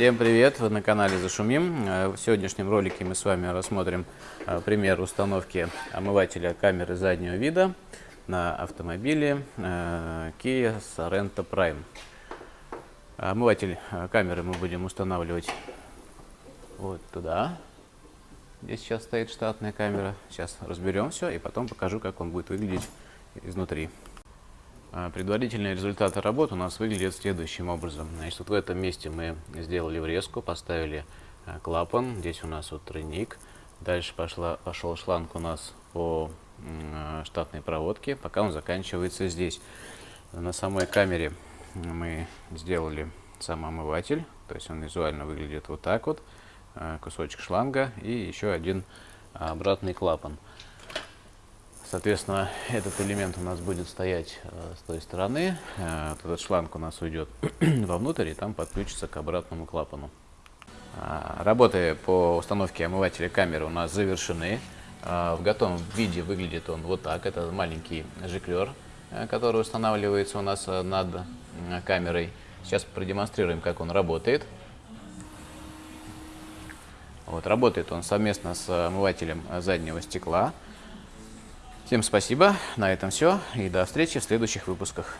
Всем привет! Вы на канале Зашумим. Э, В сегодняшнем ролике мы с вами рассмотрим э, пример установки омывателя камеры заднего вида на автомобиле э, Kia Sorento Prime. Омыватель камеры мы будем устанавливать вот туда, где сейчас стоит штатная камера. Сейчас разберем все и потом покажу, как он будет выглядеть изнутри. А, Предварительные результаты работы у нас выглядят следующим образом. Значит, вот в этом месте мы сделали врезку, поставили а, клапан. Здесь у нас вот тройник. Дальше пошла, пошел шланг у нас по а, штатной проводке, пока он заканчивается здесь. На самой камере мы сделали сам омыватель. То есть он визуально выглядит вот так вот. Кусочек шланга и еще один обратный клапан. Соответственно, этот элемент у нас будет стоять э, с той стороны. Э, этот шланг у нас уйдет вовнутрь и там подключится к обратному клапану. А, Работы по установке омывателя камеры у нас завершены. А, В готовом виде выглядит он вот так. Это маленький жиклер, э, который устанавливается у нас э, над м, камерой. Сейчас продемонстрируем, как он работает. Вот, работает он совместно с омывателем заднего стекла. Всем спасибо, на этом все и до встречи в следующих выпусках.